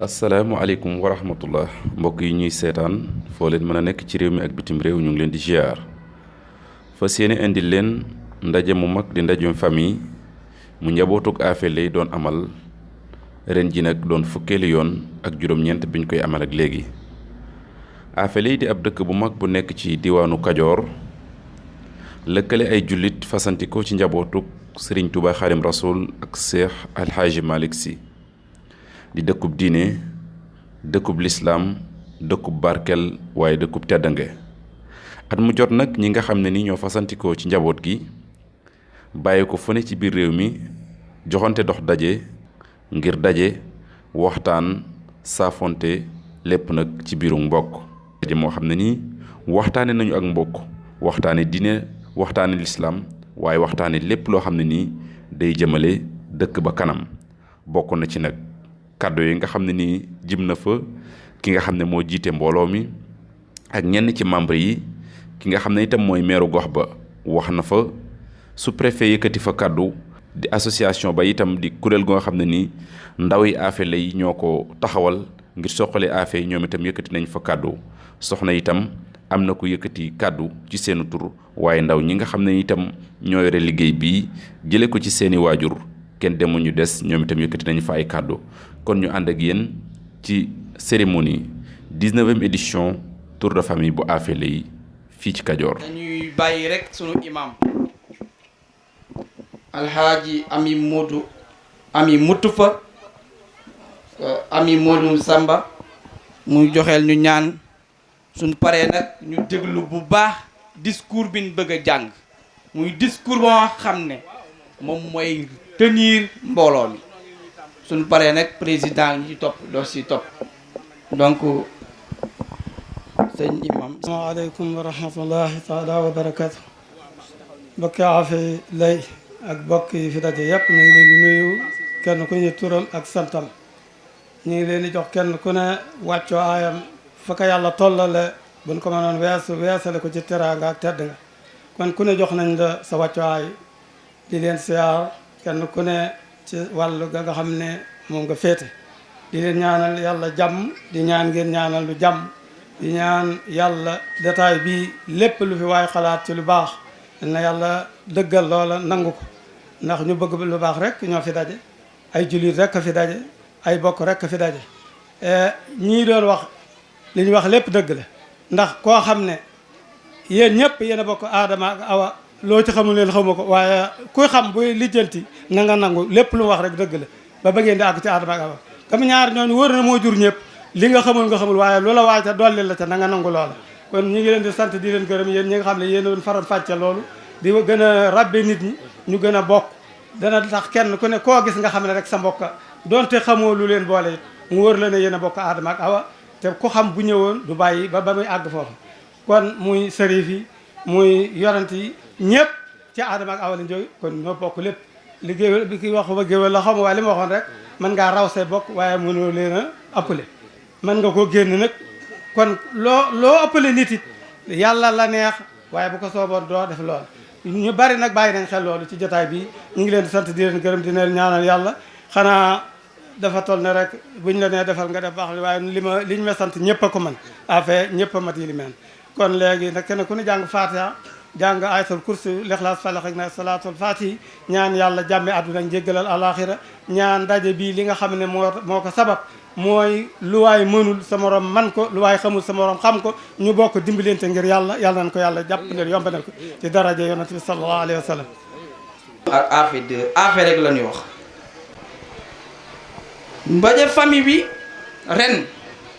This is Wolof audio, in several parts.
asalaamaaleykum wa rahmatullah mbokk yi ñuy seetaan foo leen mën a nekk ci réew mi ak bitim réew ñu ngi leen di ziar fas yéene indi leen ndaje mu mag di ndajem famille mu njabootug Afé lay doon amal ren ji nag doon fukkeelu yoon ak juróom-ñeent biñ koy amal ak léegi Afé lay di ab dëkk bu mag bu nekk ci diwaanu Kajoor lëkkale ay jullit fasanti ko ci njabootug Sëriñ Tuubaa Xaadim Rasuul ak Seex Alxaaji Malik Si di dëkkub diine dëkkub lislaam dëkkub barkel waaye dëkkub teddange at mu jot nag ñi nga xam ne ni ñoo fasantikoo ci njaboot gi bàyyi ko fu ne ci biir réew mi joxante dox daje ngir daje waxtaan saafonte lépp nag ci biiru mbokk daje moo xam ne nii waxtaane nañu ak mbokk waxtaane diine waxtaane lislaam waaye waxtaane lépp loo xam ne nii day jëmale dëkk ba kanam bokk na ci nag kàddu yi nga xam ne nii jib na fa ki nga xam ne moo jiite mbooloo mi ak ñenn ci membre yi ki nga xam ne itam mooy meeru gox ba wax na fa su préfet yëkkati fa kàddu di association ba itam di kuréel goo xam ne nii ndaw yi affaire lay ñoo ko taxawal ngir soqale affaire yi ñoom itam yëkkati nañ fa kàddu soxna itam am na ku yëkkati kàddu ci seenu tur waaye ndaw ñi nga xam ne itam ñoo yore liggéey bii jële ko ci seeni waajur kenn demul ñu des ñoom itam yëkkati nañu fa ay kàddu kon ñu ànd ak yéen ci cérémonie 19e édition tour de famille bu Afele yi fii ci Kajoor. dañuy bàyyi rek sunu imam alxaaji ami Modou ami Mutufa euh, ami Modou Samba muy joxeel ñu ñaan. Suñ paree nag ñu déglu bu baax discours bi ñu bëgg a jàng muy discours ba nga xam ne moom mooy tenir mbooloo mi suñ paree nag président ñu ci topp doo si topp donc sëñ imam asalaamaaleykum wa rahmatullahi taala wa barakatu bokki afe lay ak bokk yi fi daje yëpp ñu ngi leen di nuyu kenn ku ñu turam ak santam ñu ngi leen di jox kenn ku ne wàccoo aayam fa ko yàlla tollale buñ ko mënoon weesu weesale ko ci teraanga ak tedd nga kon ku ne jox nañ la sa wàccoo aay di leen siyaar kenn ku ne ci wàllu ga nga xam ne moom nga féete di leen ñaanal yàlla jàmm di ñaan ngeen ñaanal lu jàmm di ñaan yàlla détail bi lépp lu fi waay xalaat ci lu baax na yàlla dëggal loola nangu ko ndax ñu bëgg lu baax rek ñoo fi daje Ay jullit rekk a fi daje, ay bokk rekk a fi daje. Ñii doon wax li ñu wax lépp dëgg la ndax koo xam ne yéen ñépp yéen a bokk Aadama ak Awa loo ci xamul leen xawma ko waaye kuy xam buy lijjanti na nga nangu lépp lu mu wax rek dëgg la ba ba ngeen di àgg ci Aadama ak Awa comme ñaar ñooñu wóor na moo jur ñépp li nga xamul nga xamul waaye lu la waay ca dolli la ca na nga nangu loola kon ñu ngi leen di sant di leen gërëm yéen ñi nga xam ne yéen a doon faram fàcce loolu di gën a rabbe nit ñi ñu gën a bokk dana tax kenn ku ne koo gis nga xam ne rek sa mbokka donte xamoo lu leen boole mu wër la ne yéen a bokk aadama ak awa te ku xam bu ñëwoon du bàyyi ba ba muy àgg foofu kon muy sërif yi muy yorant yi ñëpp ci aadama ak awa lañ jóge kon ñoo bokk lépp li géwél bi ki wax ba géwél la xam waaye li ma waxoon rek mën ngaa raw say bokk waaye mënoo leen a appelé man nga koo génn nag kon loo loo ëppale nit it yàlla la neex waaye bu ko sooboon doo def lool ñu bari nag bàyyi nañ xel loolu ci jotaay bi ñu ngi leen di sant di leen gërëm di leen ñaanal yàlla xanaa dafa toll ne rek buñ la nee defal nga def baax waaye li ma liñ ma sant ñëpp a ko man affaire ñëpp a mat yi li meen kon léegi nag kenn ku ne jàng fatiha jàng ayatul kursi lixlaas falax ak naas salaatul fatihi ñaan yàlla jàmme àdduna njéggalal alaxira ñaan daje bii li nga xam ne moo moo ko sabab mooy lu waay mënul sa morom man ko lu waay xamul sa morom xam ko ñu bokk dimbalante ngir yàlla yàlla nañ ko yàlla jàpp ndel yombanal ko ci daraja yonent bi sallallahu alayhi wa sallam ak affaire de affaire rek la ñuy wax Mbaje famille bi ren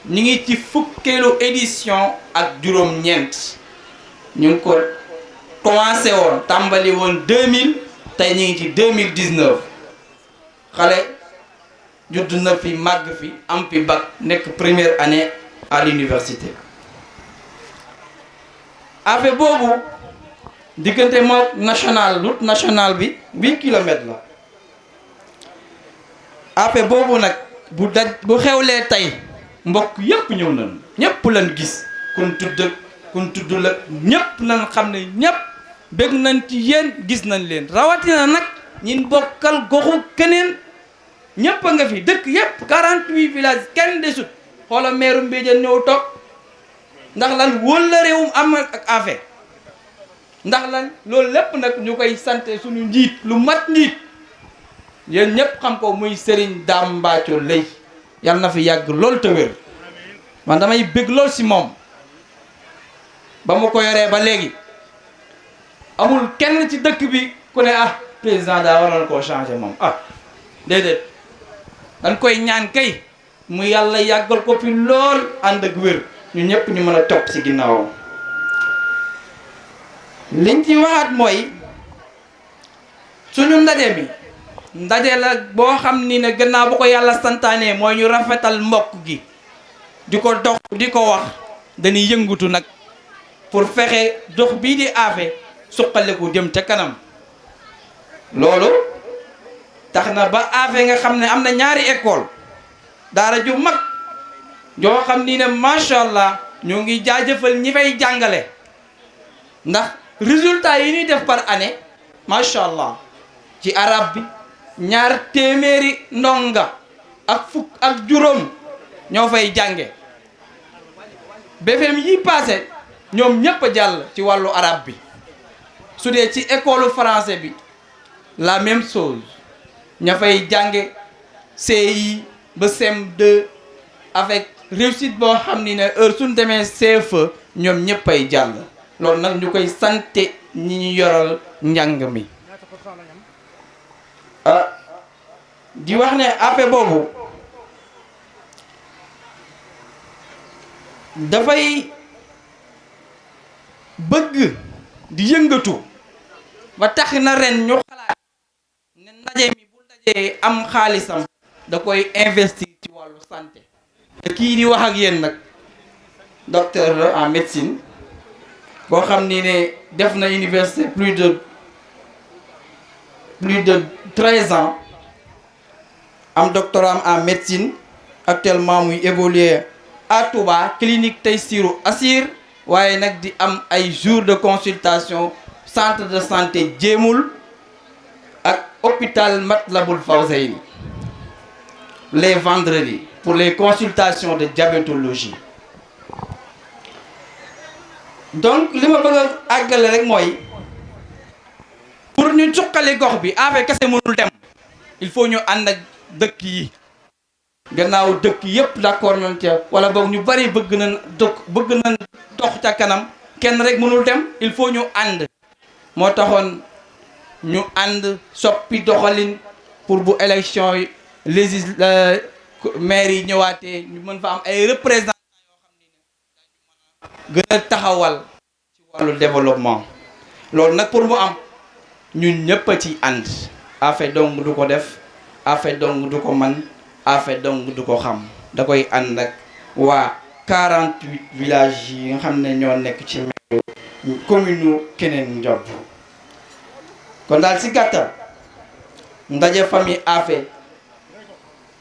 ñu ngi ci fukkeelu édition ak juróom-ñeent ñu ngi ko commencé woon tàmbali woon 2000 tey ñu ngi ci 2019 xale judd na fi màgg fi am fi bac nekk première année à l'université affaire boobu diggante moo national route nationale bi huit kilomètres la affaire boobu nag bu daj bu xewlee tey mbokk yépp ñëw nañu ñépp lañ gis kun tudd kun tudd la ñépp lañ xam ne ñépp bëgg nañ ci yéen gis nañ leen rawatina nag ñin bokkal goxu keneen ñëpp a nga fi dëkk yëpp 48 villages kenn desut xoola meeru Mbéjéen ñëw toog ndax lan wóol la réewum am ak afe ndax lan loolu lépp nag ñu koy sante suñu njiit lu mat njiit yéen ñëpp xam ko muy Serigne Dame Mbathio Leye yàlla na fi yàgg lool te wér man damay bëgg lool si moom ba mu ko yoree ba léegi amul kenn ci dëkk bi ku ne ah président daa waroon koo changé moom ah déedéet dañ koy ñaan kay mu yàlla yàggal ko fi lool ànd ak wér ñu ñëpp ñu mën a topp ci ginnaawam liñ ci waxaat mooy suñu ndaje mi ndaje la boo xam ni ne gannaaw bu ko yàlla santaanee mooy ñu rafetal mbokk gi di ko dox di ko wax dañuy yëngutu nag pour fexe dox bii di aafe suqaliku jëm ca kanam loolu tax na ba aafe nga xam ne am na ñaari école daara ju mag joo xam ni ne macha allah ñoo ngi jaajëfal ñi fay jàngale ndax résultat yi ñuy def par année macha allah ci arab bi ñaar téeméeri ndonga ak fukk ak juróom ñoo fay jànge BFEM yi passé ñoom ñépp a jàll ci wàllu arabe bi su dee ci école français bi la même chose ña fay jànge CI ba CM2 avec réussite boo xam ni ne heure suñ demee CFE ñoom ñëpp ay jàll loolu nag ñu koy sante ñi ñu yoral njàng mi ah di wax ne ape boobu dafay bëgg di yëngatu ba tax na ren ñu xalaat ne ndaje mi bu dajee am xaalisam da koy investir ci wàllu santé te kii di wax ak yéen nag docteur la en médecine boo xam ni ne def na université plus de plus de treize ans am doctorat en médecine actuellement muy évoluer à Touba clinique Taysiru Assir waaye nag di am ay jours de consultation centre de santé jéemul ak hôpital Matlaboul Fawzeyni les vendredis pour les consultations de diabétologie donc li ma bëgg a àggale rek mooy pour ñu cuqali gox bi affaire kese mënul dem il faut ñu ànd ak dëkk yi gannaaw dëkk yépp d'accord nañ ca wala boog ñu bari bëgg nañ dox bëgg nañ dox ca kanam kenn rek mënul dem il faut ñu ànd moo taxoon ñu ànd soppi doxalin pour bu élection yi légis euh, maire yi ñëwaatee ñu mën fa am ay représentants yoo xam ne gën a taxawal ci wàllu développement loolu nag pour mu am ñun ñëpp a ciy ànd Affe dong du ko def Affe dong du ko man Affe dong du ko xam da koy ànd ak waa 48 villages yi nga xam ne ñoo nekk ci meeru commune Keneen Njob kon daal si gàttal ndaje famille Affe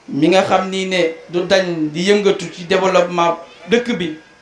mi nga xam ni ne du dañ di yëngatu ci développement dëkk bi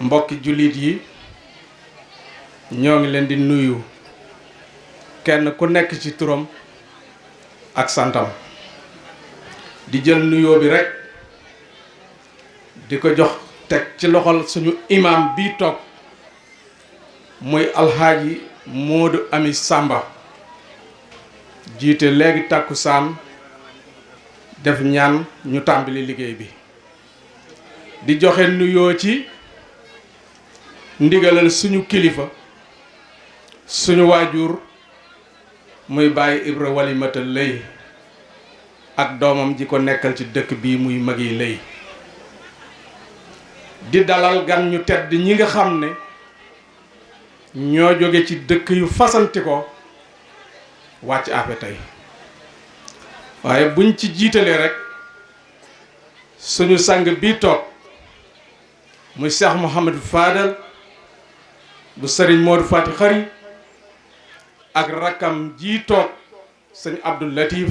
mbokki jullit yi ñoo ngi leen di nuyu kenn ku nekk ci turam ak santam di jël nuyoo bi rekk di ko jox teg ci loxol suñu imam bi toog muy alxaaji Moodu Ami Sàmba jiite léegi tàkkusaan def ñaan ñu tàmbali liggéey bi di joxe nuyoo ci ndigalal suñu kilifa suñu waajur muy bàyyi Ibra Walimata Lay ak doomam ji ko nekkal ci dëkk bii muy mag yi lay di dalal gan ñu tedd ñi nga xam ne ñoo jóge ci dëkk yu fasanti ko wàcc afe tey waaye buñ ci jiitalee rek suñu sang bii toog muy Cheikh Mouhamadou Fadal bu sëriñ Modou Fati Xari ak rakkam jii toog sëñ Abdou Latif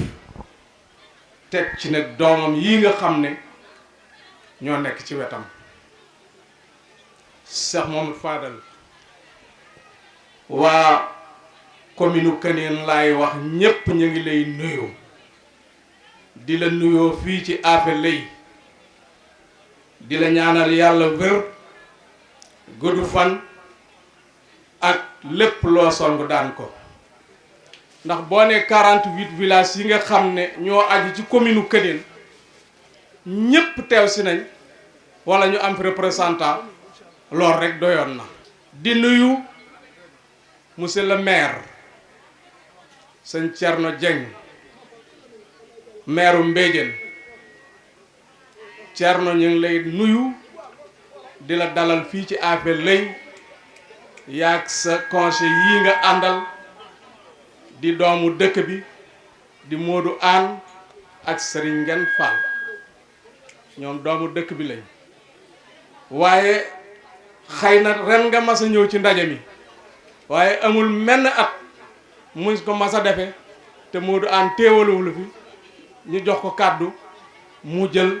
teg ci nag doomam yi nga xam ne ñoo nekk ci wetam Cheikh Mouhamadou Fadal waa commune Kaneen laay wax ñépp ñu ngi lay nuyu di la nuyoo fii ci Afe Lëy di la ñaanal yàlla wér gudd fan ak lépp loo song daan ko ndax boo ne 48 villages yi nga xam ne ñoo aju ci commune u Këdin ñépp teew si nañ wala ñu am fi représentant loolu rek doyoon na di nuyu Monsieur le maire sëñ Thierno Dieng maire Mbéjén Thierno ñu ngi lay nuyu di la dalal fii ci Afé Lay yaag sa conseil yii nga àndal di doomu dëkk bi di Modou Anne ak Serigne Ngane Fall ñoom doomu dëkk bi lañ waaye xëy na ren nga mas a ñëw ci ndaje mi waaye amul menn at muñ ko mas a defe te Modou Anne téewaluwul fi ñu jox ko kàddu mu jël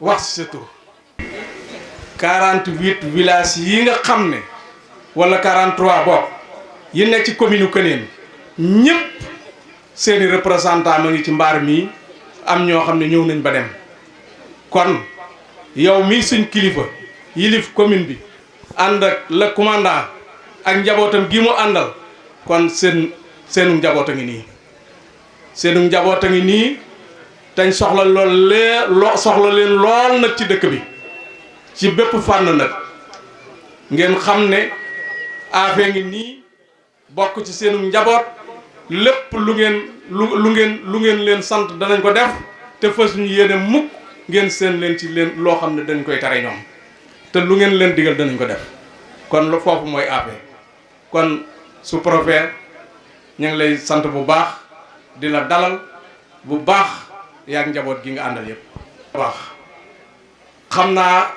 wax sa tur 48 villages yi nga xam ne wala 43 bopp yi nekk ci commune Këneen ñëpp seeni représentant ma ngi ci mbaar mii am ñoo xam ne ñëw nañ ba dem kon yow mii suñ kilifa yilif commune bi ànd ak le commandant ak njabootam gi mu àndal kon seen seenu njaboot a ngi nii seenu njaboot a ngi nii tañ soxla lool lee loo soxla leen lool nag ci dëkk bi ci bépp fànn nag ngeen xam ne affaire ngi nii bokk ci seenum njaboot lépp lu ngeen lu lu ngeen lu ngeen leen sant danañ ko def te fas ñu yéene mukk ngeen seen leen ci leen loo xam ne dañ koy tare ñoom te lu ngeen leen digal danañ ko def kon lu foofu mooy AP kon su profet ñu ngi lay sant bu baax di la dalal bu baax yaag njaboot gi nga àndal yëpp baax xam naa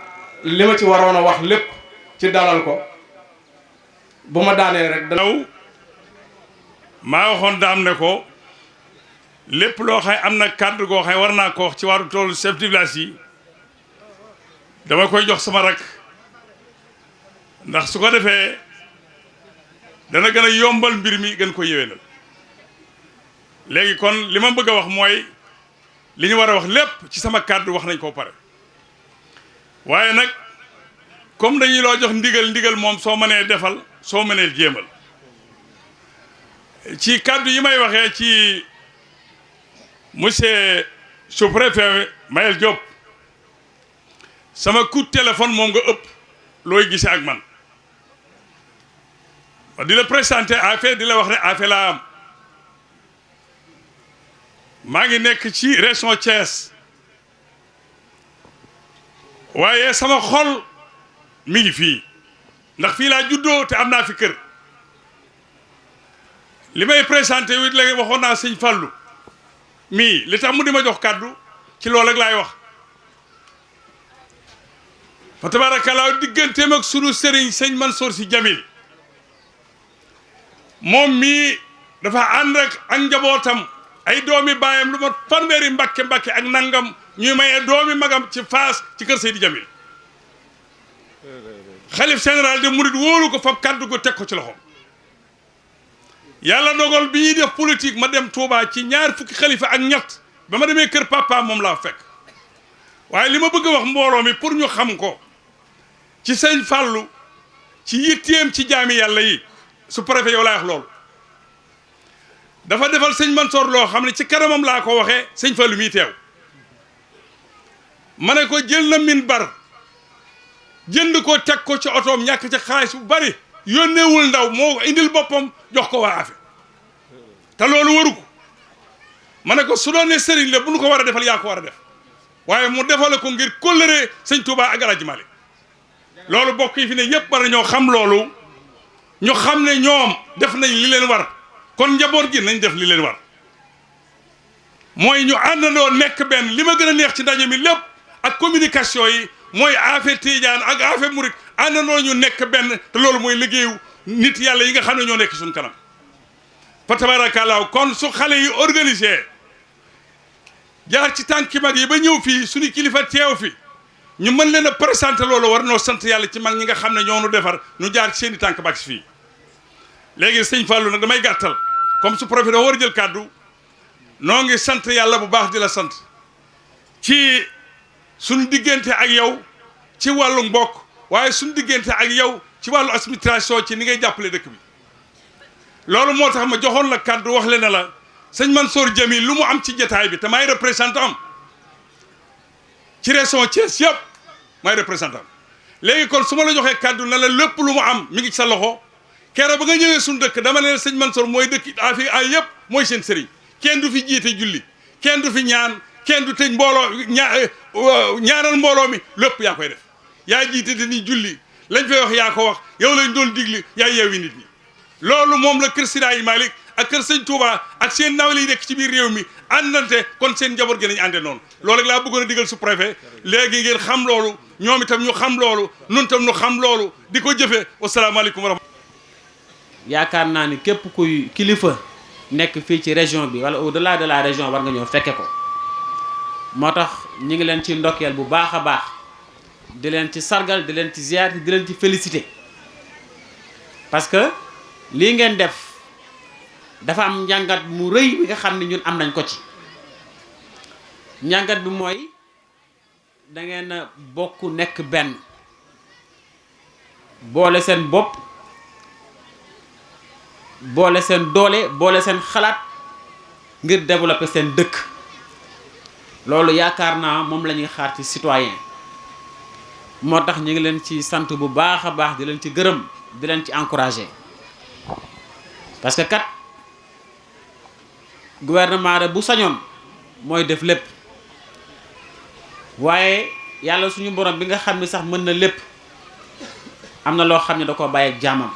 li ma ci waroon a wax lépp ci dalal ko bu ma daanee rek danaw maa waxoon daam ne ko lépp loo xay am na kàddu goo xay war naa ko wax ci wàllu toolu chef de village yi dama koy jox sama rak ndax su ko defee dana gën a yombal mbir mi gën ko yéwénal léegi kon li ma bëgg a wax mooy li ñu war a wax lépp ci sama kàddu wax nañ koo pare waaye nag comme dañuy loo jox ndigal ndigal moom soo mënee defal soo mënee jéemal ci kàddu yi may waxee ci monsieur sous-préfet Mayel Diop sama coup de téléphone moom nga ëpp looy gisee ak man ma di la présenté affaire di la wax ne affaire laa am maa ngi nekk ci région Thiès waaye sama xol mi ngi fii ndax fii laa juddoo te am naa fi kër li may présenté wit léegi waxoon naa sëñ Fallou mii li tax mu di ma jox kàddu ci loolu rek laay wax fa tabaarakallaa digganteem ak sunu sëriñ sëñ Mansour si Jamil moom mii dafa ànd ak ak njabootam ay doomi baayam lu mat fanweeri mbàkke mbàkke ak nangam ñuy maye doomi magam ci faas ci kër Seydi Jamil xalif général de murit wóolu ko fab kàddu ko teg ko ci loxoom yàlla dogal bi ñuy def politique ma dem Touba ci ñaar fukki xalifa ak ñett ba ma demee kër papa moom laa fekk waaye li ma bëgg wax mbooloo mi pour ñu xam ko ci sëñ Fàllu ci yitteem ci jaami yàlla yi su préfet yow laa wax loolu dafa defal sëñ Mansoor loo xam ne ci kanamam laa ko waxee sëñ Fallou mii teew ma ne ko jël na min bar jënd ko teg ko ci otoom ñàkk ci xaalis bu bari yónneewul ndaw moo indil boppam jox ko waa afe te loolu waru ko ma ne ko su doon ne sëriñ la bu nu ko war a defal yaa ko war a def waaye mu defale ko ngir kóllëre sëñ Touba ak Alaaji Malik loolu bokk yi fi ne yëpp war ñoo xam loolu ñu xam ne ñoom def nañ li leen war kon njaboot gi nañ def li leen war mooy ñu àndandoo nekk benn li ma gën a neex ci ndaje mi lépp ak communication yi mooy affaire Tidiane ak affaire Murit àndandoo ñu nekk benn te loolu mooy liggéeyu nit yàlla yi nga xam ne ñoo nekk suñ kanam fa tabaarakallaahu kon su xale yi organisé jaar ci tànki mag yi ba ñëw fii suñu kilifa teew fi ñu mën leen a présenté loolu war noo sant yàlla ci mag ñi nga xam ne ñoo nu defar ñu jaar ci seen i tànk bàcc fii léegi sëñ Fallou nag damay gàttal comme su profité war a jël kàddu noo ngi sant yàlla bu baax di la sant ci suñu diggante ak yow ci wàllu mbokk waaye suñu diggante ak yow ci wàllu administration ci ni ngay jàppale dëkk bi loolu moo tax ma joxoon la kàddu wax le ne la sëñ Mansour Jamil lu mu am ci jataay bi te maay représentant am ci région Thiès yëpp maay représentant léegi kon su ma la joxee kàddu na la lépp lu mu am mi ngi ci sa loxo keroog ba nga ñëwee suñu dëkk dama ne sëñ Mansour mooy dëkk afi ay yëpp mooy seen sëriñ kenn du fi jiite julli kenn du fi ñaan kenn du tëj mbooloo ñaa eh, ñaanal mbooloo mi lépp yaa koy def yaa jiite te ni julli lañ fay wax yaa ko wax yow lañ doon digli yaa yeewi nit ñi loolu moom la kër Siraayi Malick ak kër sëñ Touba ak seen nawle yi nekk ci biir réew mi àndante kon seen njaboot gi nañ ànde noonu loolu rek laa bëggoon a digal su préfet léegi ngeen xam loolu ñoom itam ñu xam loolu nun itam ñu xam loolu di ko jëfee wasalaamaaleykum wa rahmatulah yaakaar naa ni képp kuy kilifa nekk fii ci région bi wala au delà de la région war nga ñëw fekke ko moo tax ñu ngi leen ci ndokkeel bu baax a baax di leen ci sargal di leen ci ziar di leen ci félicité parce que lii ngeen def dafa am njàngat mu rëy bi nga xam ne ñun am nañ ko ci njàngat bi mooy da ngeen a bokk nekk benn boole seen bopp boole seen doole boole seen xalaat ngir développer seen dëkk loolu yaakaar naa moom la ñuy xaar ci citoyen moo tax ñu ngi leen ci sant bu baax a baax di leen ci gërëm di leen ci encourager parce que kat gouvernement de bu sañoon mooy def lépp waaye yàlla suñu borom bi nga xam ne sax mën na lépp am na loo xam ne da ko bàyyi ak jaamam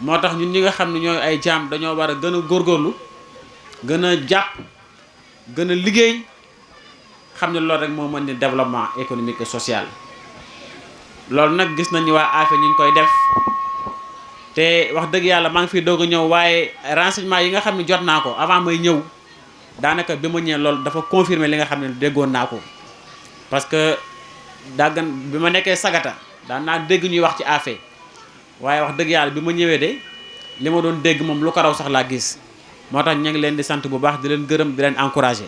moo tax ñun ñi nga xam ne ñooy ay jaam dañoo war a gën a góorgóorlu gën a jàpp gën a liggéey xam ne loolu rek moo mën ni développement économique et social loolu nag gis nañu waa AFE ñu ngi koy def te wax dëgg yàlla maa ngi fiy doog a ñëw waaye renseignement yi nga xam ne jot naa ko avant may ñëw daanaka bi ma ñëwee loolu dafa confirmer li nga xam ne déggoon naa ko parce que daggan bi ma nekkee sagata daan naa dégg ñuy wax ci AFE waaye wax dëgg yàlla bi ma ñëwee de li ma doon dégg moom lu ko raw sax laa gis moo tax ñu ngi leen di sant bu baax di leen gërëm di leen encouragé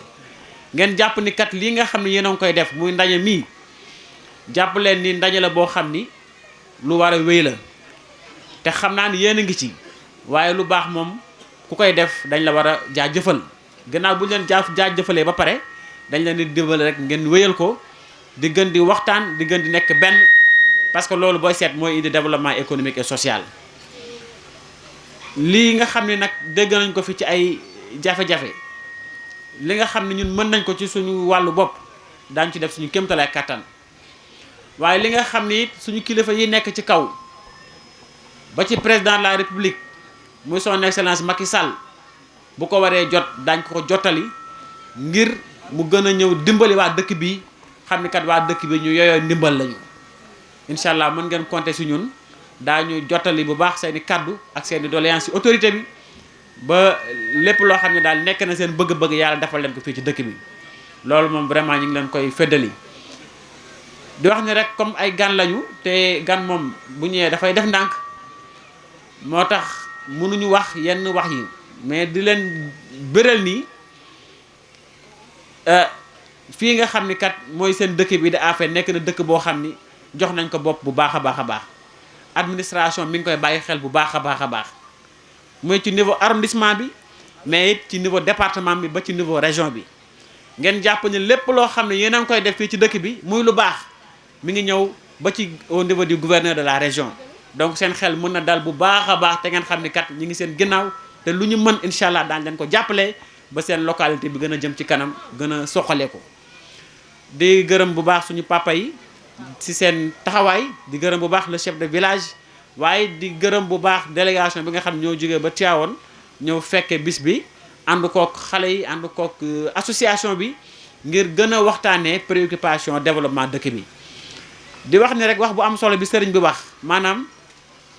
ngeen jàpp ni kat lii nga xam ne yéen a ngi koy def muy ndaje mii jàpp leen ni ndaje la boo xam ni lu war a wéy la te xam naa ni yéen a ngi ci waaye lu baax moom ku koy def dañ la war a jaajëfal gannaaw bu ñu leen jaaf jaajëfalee ba pare dañ leen di dimbali rek ngeen wéyal ko di gën di waxtaan di gën di nekk benn parce que loolu booy seet mooy indi développement économique et social lii nga xam ne nag dégg nañ ko fi ci ay jafe-jafe li nga xam ne ñun mën nañ ko ci suñu wàllu bopp daañu ci def suñu kéemtalaay kàttan waaye li nga xam ni it suñu kilifa yi nekk ci kaw ba ci président de la république muy son excellence Macky Sall bu ko waree jot daañ ko ko jottali ngir mu gën a ñëw dimbali waa dëkk bi xam ni kat waa dëkk bi ñu yooyoo ndimbal lañu incha allah mën ngeen compter si ñun daañu jottali bu baax seeni kàddu ak seeni doléance si autorité bi ba lépp loo xam ne daal nekk na seen bëgg-bëgg yàlla defal leen ko fii ci dëkk bi loolu moom vraiment ñu ngi leen koy feddali di wax ni rek comme ay gan lañu te gan moom bu ñëwee dafay def ndànk moo tax mënuñu wax yenn wax yi mais di leen bëral nii euh, fii nga xam ni kat mooy seen dëkk bi di Afeen nekk na dëkk boo xam ni jox nañ ko bopp bu baax a baax a baax administration mi ngi koy bàyyi xel bu baax a baax a baax mooy ci niveau arrondissement bi mais it ci niveau département bi ba ci niveau région bi ngeen jàpp ne lépp loo xam ne yéen a ngi koy def fii ci dëkk bi muy lu baax mi ngi ñëw ba ci au niveau du gouverneur de la région donc seen xel mën na dal bu baax a baax te ngeen xam ni kat ñi ngi seen ginnaaw te lu ñu mën incha allah daañu leen ko jàppale ba seen localité bi gën a jëm ci kanam gën a soxalee ko di gërëm bu baax suñu papa yi si seen taxawaay di gërëm bu baax le chef de village waaye di gërëm bu baax délégation bi nga xam ñoo jógee ba Tivaouane ñëw fekke bis bi ànd kook xale yi ànd kook euh, association bi ngir gën a waxtaanee préoccupation développement dëkk bi di wax ni rek wax bu am solo bi sëriñ bi wax maanaam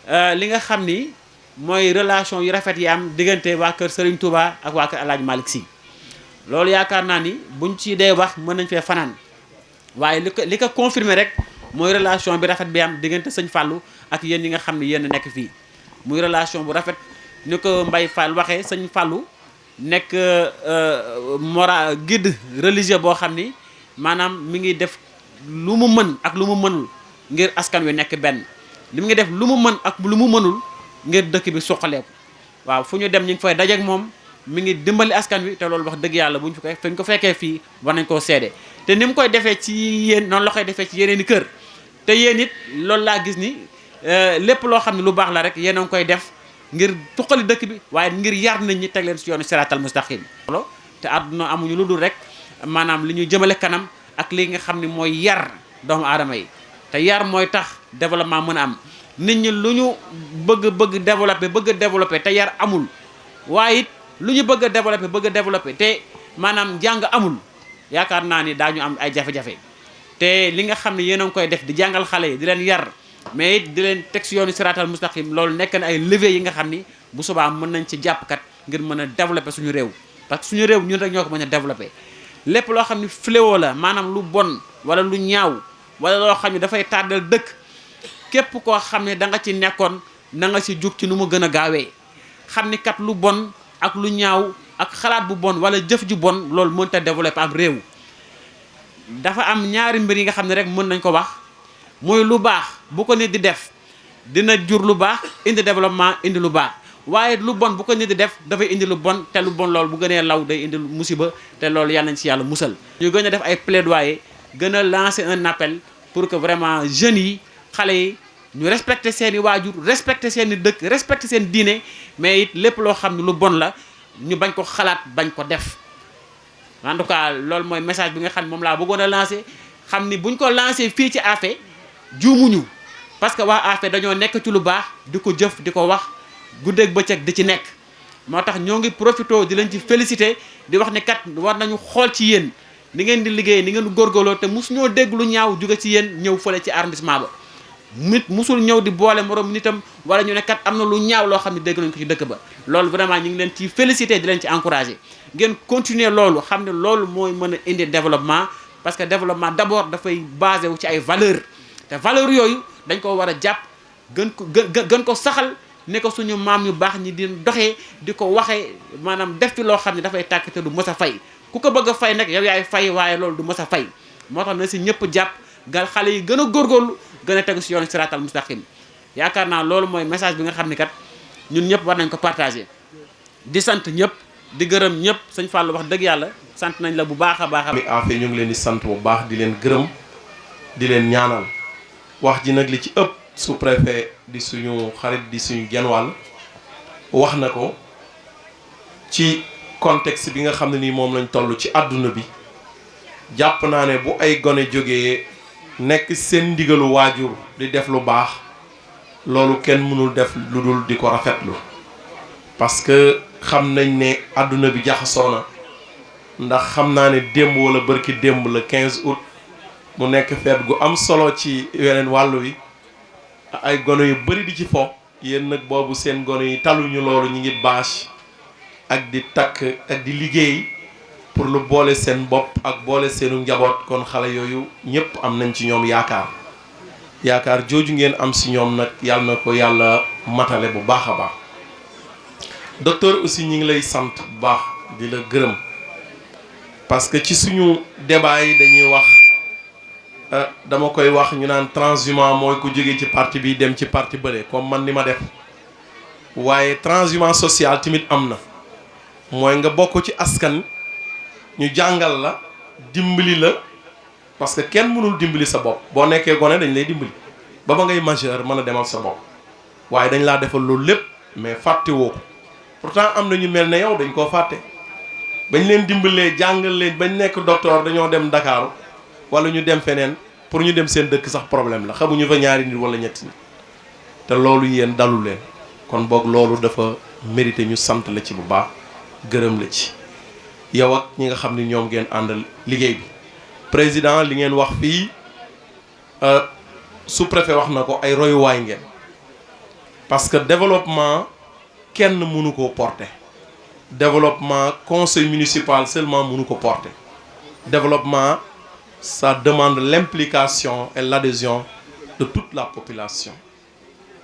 euh, li nga xam ni mooy relation yu rafet yi am diggante waa kër sëriñ Touba ak waa kër El Hadj Malick Sy loolu yaakaar naa ni buñ ci dee wax mën nañ fee fanaan waaye li ko li ko confirmer rek mooy relation bi rafet bi am diggante sëñ Fallou ak yéen yi nga xam ne yéen a nekk fii muy relation bu rafet ni ko Mbaye Fall waxee sëñ Fallou nekk euh, mora guide religieux boo xam ni maanaam mi ngi def lu mu mën ak lu mu mënul ngir askan wi nekk benn li mu ngi def lu mu mën ak lu mu mënul ngir dëkk bi suqaleeku waaw fu ñu dem ñu ngi fay dajeek moom mi ngi dimbali askan wi te loolu wax dëgg yàlla bu ñu koy fu ñu ko fekkee fii war nañ koo seede te ni mu koy defee ci yéen noonu la koy defee ci yeneen i kër te yéen it loolu laa gis ni euh, lépp loo xam ne lu baax la rek yéen a ngi koy def ngir tuqali dëkk bi waaye ngir yar nañ ñi teg leen si yoonu siraatal mustaqim te àdduna amuñu lu dul rek maanaam li ñuy jëmale kanam ak li nga xam ni mooy yar doomu aadama yi te yar mooy tax développement mën a am nit ñi lu ñu bëgg bëgg développé bëgg a développé te yar amul waaye it lu ñu bëgg a développé bëgg a développé te maanaam jàng amul yaakaar naa ni daañu am ay jafe-jafe te li nga xam ne yéen a ngi koy def di jàngal xale yi di leen yar mais it di leen teg si yoonu siraatal mustaqim loolu nekk na ay levier yi nga xam ni bu subaa mën nañ ci jàpp kat ngir mën a développer suñu réew parce que suñu réew ñun rek ñoo ko mën a développer lépp loo xam ne fléau la maanaam lu bon wala lu ñaaw wala loo xam ne dafay tàddal dëkk képp koo xam ne da nga ci nekkoon na nga ci jug ci nu mu gën a gaawee xam ni kat lu bon ak lu ñaaw ak xalaat bu bon wala jëf ju bon loolu mënut a développer am réew dafa am ñaari mbir yi nga xam ne rek mën nañ ko wax muy lu baax bu ko nit di def dina jur lu baax indi développement indi lu baax waaye lu bon bu ko nit di def dafay indi lu bon te lu bon loolu bu gënee law day indi musiba te loolu yàlla nañ ci yàlla musal. ñu gën a def ay plaidoyer gën a lancer un appel pour que vraiment jeunes yi xale yi ñu respecter seen i waajur respecter seen i dëkk respecter seen diine mais it lépp loo xam ne lu bon la ñu bañ ko xalaat bañ ko def. en tout cas loolu mooy message bi nga xam ne moom laa bëggoon a lancé xam ni buñ ko lancé fii ci AFE juumuñu parce que waa AFE dañoo nekk ci lu baax di ko jëf di ko wax guddeeg bëccëg di ci nekk moo tax ñoo ngi profité di leen ci félicité di wax ne kat war nañu xool ci yéen ni ngeen di liggéey ni ngeen góorgóorloo te mus ñoo dégg lu ñaaw jóge ci yéen ñëw fële ci arrondissement ba nit musul ñëw di boole morom nitam wala ñu ne kat am na lu ñaaw loo xam ne dégg nañ ko ci dëkk ba loolu vraiment ñu ngi leen ci félicité di leen ci encouragé ngeen continuer loolu xam ne loolu mooy mën a indi développement parce que développement d'abord dafay basé wu ci ay valeurs te valeurs yooyu dañ ko war a jàpp gën ko gë- gën ko saxal ne ko suñu maam yu baax ñi di doxee di ko waxee maanaam def ci loo xam ne dafay tàkk te du mës a fay ku ko bëgg a fay nag yow yaay fay waaye loolu du mës a fay moo tax na si ñëpp jàpp gal xale yi gën a góorgóorlu gën a tegu si yoonu siraatal mustaqim yaakaar naa loolu mooy message bi nga xam ne kat ñun ñëpp war nañ ko partager di sant ñëpp di gërëm ñëpp sëñ Fall wax dëgg yàlla sant nañ la bu baax a baax. affaire ñu ngi leen di sant bu baax di leen gërëm di leen ñaanal wax ji nag li ci ëpp sous préfet di suñu xarit di suñu genn wàll wax na ko ci contexte bi nga xam ne nii moom lañ toll ci àdduna bi jàpp naa ne bu ay gone jógee nekk seen ndigalu waajur di def lu baax. Loolu kenn mënul def lu dul di ko rafetlu parce que xam nañ ne àdduna bi jaxasoo na. Ndax xam naa ne démb walla bërki-démb le 15 août mu nekk fête gu am solo ci weneen wàll wi, ay gone yu bari di ci fo. Yéen nag boobu seen gone yi taluñu loolu, ñu ngi bâche ak di takk ak di liggéey pour lu boole seen bopp ak boole seen ug njaboot. Kon xale yooyu ñépp am nañ ci ñoom yaakaar. yaakaar jooju ngeen am si ñoom nag yàlla na ko yàlla matale bu baax a baax docteur aussi ñi ngi lay sant bu baax di la gërëm parce que ci suñu débat yi dañuy wax euh, dama koy wax ñu naan transhumant mooy ku jóge ci parti bi dem ci parti bële comme man ni ma def waaye transhumant social tamit am na mooy nga bokk ci askan ñu jàngal la dimbali la parce que kenn mënul dimbali sa bopp boo nekkee gone dañ lay dimbali ba ba ngay majeur mën a demal sa bopp waaye dañ laa defal loolu lépp mais fàtte woo ko pourtant am na ñu mel ne yow dañ koo fàtte bañ leen dimbalee jàngal leen bañ nekk docteur dañoo dem Ndakaaru wala ñu dem feneen pour ñu dem seen dëkk sax problème la xamuñu fa ñaari nit wala ñetti nit Te loolu yéen dalu leen. Kon boog loolu dafa mérité ñu sant la ci bu baax, gërëm la ci, yow ak ñi nga xam ni ñoom ngeen àndal liggéey bi. Président, li ngeen wax fii, sous-préfet wax na ko, ay royuwaay ngeen. Parce que développement kenn mënu koo porter. Développement conseil municipal seulement mënu ko porter. Développement. ça demande l'implication et l'adhésion de toute la population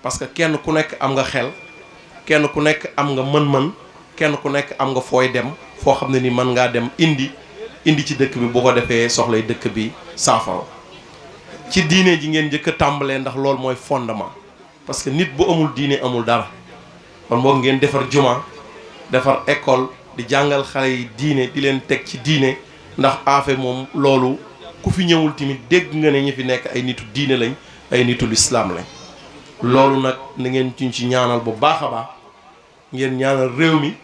parce que kenn ku nekk am nga xel kenn ku nekk am nga mën-mën kenn ku nekk am nga fooy dem foo xam ne ni mën ngaa dem indi indi ci dëkk bi bu ko defee soxlay dëkk bi saafara ci diine ji ngeen njëkk a tàmbalee ndax loolu mooy fondement parce que nit bu amul diine amul dara kon moo ngeen defar juma defar école di jàngal xale yi diine di leen teg ci diine ndax aafe moom loolu ku fi ñëwul tamit dégg nga ne ñi fi nekk ay nitu diine lañ ay nitu lislaam lañ loolu nag na ngeen ci ñaanal bu baax a baax ngeen ñaanal réew mi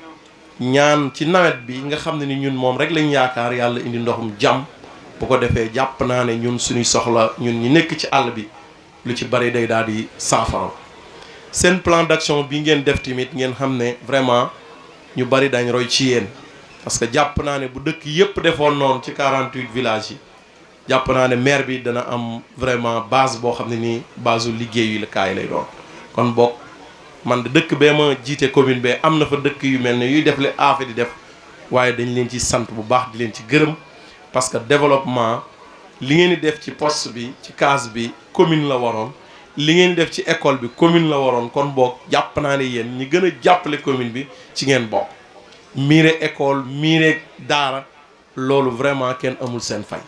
ñaan ci nawet bi nga xam ne ni ñun moom rek lañ yaakaar yàlla indi ndoxum jàmm bu ko defee jàpp naa ne ñun suñuy soxla ñun ñi nekk ci àll bi lu ci bari day daal di saafara seen plan d'action bi ngeen def tamit ngeen xam ne vraiment ñu bari dañ roy ci yéen parce que jàpp naa ne bu dëkk yépp defoon noonu ci 48 villages yi jàpp naa ne maire bi dana am vraiment base boo xam ne nii base u liggéeyu la kaay lay doon kon bokk man de dëkk bee ma jiite commune bee am na fa dëkk yu mel ne yuy def li aafe di def waaye dañ leen ci sant bu baax di leen ci gërëm parce que développement li ngeen di def ci poste bi ci case bi commune la waroon li ngeen def ci école bi commune la waroon kon boog jàpp naa ne yéen ñi gën a jàppale commune bi ci ngeen bokk miire école miire daara Loolu vraiment kenn amul seen fay.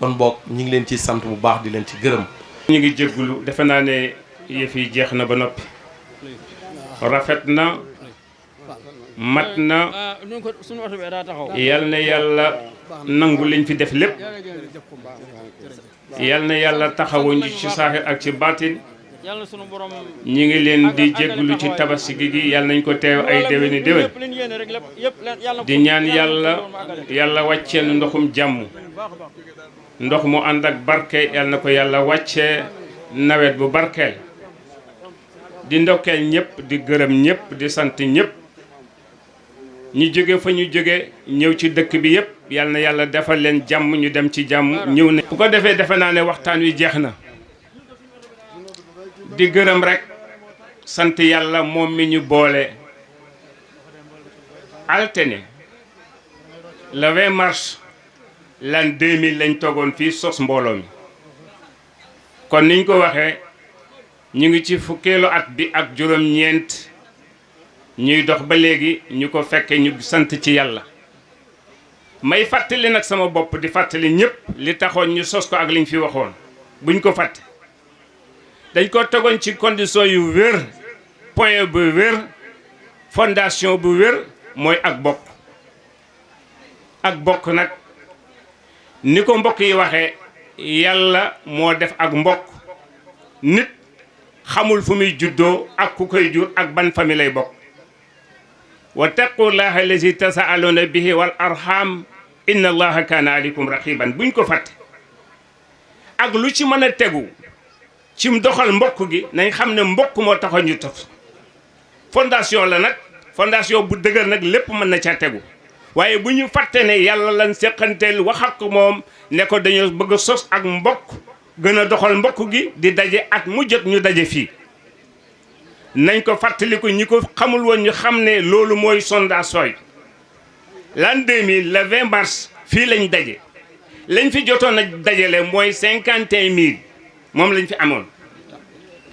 Kon boog ñu ngi leen ciy sant bu baax di leen ci gërëm. Ñu ngi jéggulu defe naa ne yëf yi jeex na ba noppi. Rafet na, mat na. Yal na Yàlla nangu liñ fi def lépp. yal na yàlla taxawuñu ci saaxir ak ci baatin yàlla sunu borom ñi ngi leen di jégglu ci tabaski gi gi yàlla nañ ko teew ay déwéni déwén di ñaan yàlla yàlla wàcceel ndoxum jàmm ndox mu ànd ak barke yàlla na ko yàlla wàcce nawet bu barkeel di ndokkeel ñëpp di gërëm ñëpp di sant ñëpp ñi jóge fa ñu jóge ñëw ci dëkk bi yépp yal na yàlla defal leen jàmm ñu dem ci jàmm ñëw na bu ko defee defe naa ne waxtaan wi jeex na di gërëm rekk sant yàlla moom mi ñu boole altene le 20 mars l'an 2000 lañ toogoon fii sos mbooloo mi kon niñ ko waxee ñu ngi ci fukkeelu at bi ak juróom-ñeent ñuy dox ba léegi ñu ko fekke ñu sant ci yàlla may fàttali nag sama bopp di fàttali ñëpp li taxoon ñu sos ko ak liñ fi waxoon buñ ko fàtte dañ ko tegoon ci condition yu wér point bu wér fondation bu wér mooy ak bopp ak bokk nag ni ko mbokk yi waxee yàlla moo def ak mbokk nit xamul fu muy juddoo ak ku koy jur ak ban famille lay bokk wa taqullaha allazi tasaaluna bihi wal arham inna allaha kaana aleykum raqiban buñ ko fàtte ak lu ci mën a tegu cim doxal mbokk gi nañ xam ne mbokk moo taxoon ñu taf fondation la nag fondation bu dëgër nag lépp mën na caa tegu waaye bu ñu fàtte ne yàlla lan seqanteel wax ak moom ne ko dañoo bëgg a sos ak mbokk gën a doxal mbokk gi di daje at mu jot ñu daje fii nañ ko fàttaliku ñi ko xamul woon ñu xam ne loolu mooy sondage sooy l'an 2000 le 20 mars fii lañ daje lañ fi jotoon a dajale mooy cinquante et un mille moom lañ fi amoon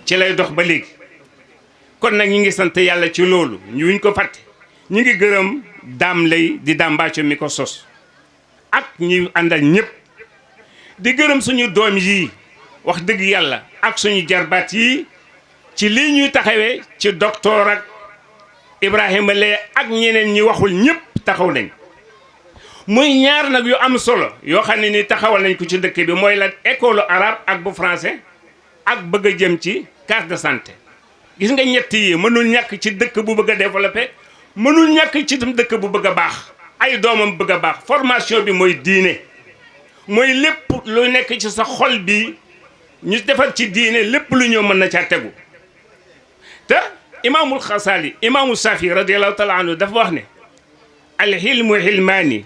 ci lay dox ba léegi kon nag ñu ngi sant yàlla ci loolu ñuñ ko fàtte ñu ngi gërëm daam lay di daam mbàcco mi ko sos ak ñuy àndal ñëpp di gërëm suñu doom yii wax dëgg yàlla ak suñu jarbaat yii ci lii ñuy taxawee ci docteur ak Ibrahima Leye ak ñeneen ñi waxul ñëpp taxaw nañ muy ñaar nag yu am solo yoo xam ne ni taxawal nañ ko ci dëkk bi mooy la école arabe ak bu français ak bëgg a jëm ci carte de santé gis nga ñett yi mënul ñàkk ci dëkk bu bëgg a développé mënul ñàkk ci tam dëkk bu bëgg a baax ay doomam bëgg a baax formation bi mooy diine mooy lépp lu nekk ci sa xol bi ñu defar ci diine lépp lu ñëw mën na caa tegu te imaamul xasaali imaamu safi radiallahu taala anhu dafa wax ne alxilmu xilmaani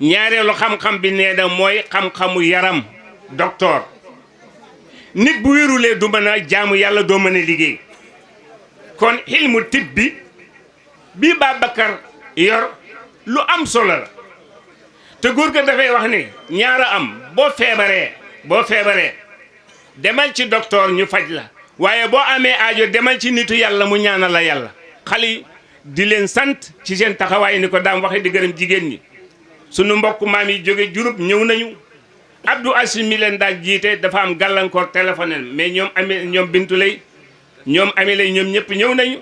ñaareelu xam-xam bi nee na mooy xam-xamu yaram docteur nit bu wérulee du mën a jaamu yàlla doo mën a liggéey kon ilmu tib bi bii Babacar yor lu am solo la te góor ga dafay wax ni ñaara am boo feebaree boo feebaree demal ci docteur ñu faj la waaye boo amee aajo demal ci nitu yàlla mu ñaanal la yàlla xali di leen sant ci seen taxawaay ni ko daam waxe di gërëm jigéen ñi sunu mbokk maam yi jóge Diouroup ñëw nañu Abdou Aziz mi leen daal jiite dafa am gàllankoor téléphone mais ñoom amee ñoom Bintu lay ñoom amee lay ñoom ñëpp ñëw nañu